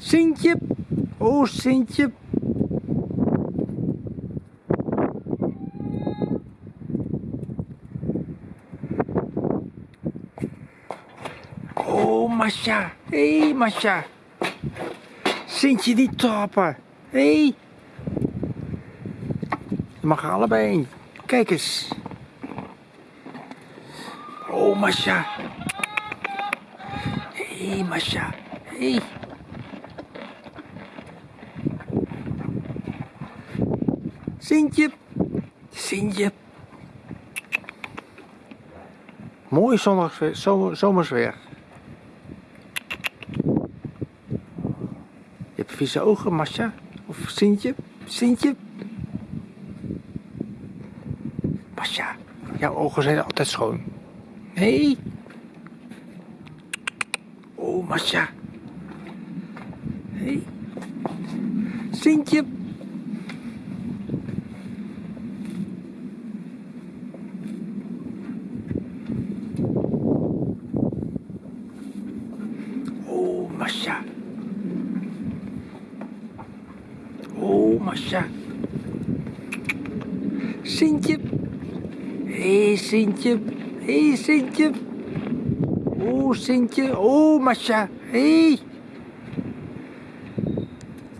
Sintje. Oh, Sintje. Oh, Masha. Hé, hey, Masha. Sintje die trappen. Hé. Hey. Je mag allebei in. Kijk eens. Oh, Masha. Hé, hey, Masha. Hé. Hey. Sintje. Sintje. Mooi zondagsweer, zomer, zomersweer. Je hebt vieze ogen, Masha. Of Sintje. Sintje. Masha, jouw ogen zijn altijd schoon. Nee. Oh, Masha. Hey. Sintje. Oh, Masha. Oh, Masha. Sintje. Hé, hey, Sintje. Hé, hey, Sintje. Oh, Sintje. Oh, Masha. Hé. Hey.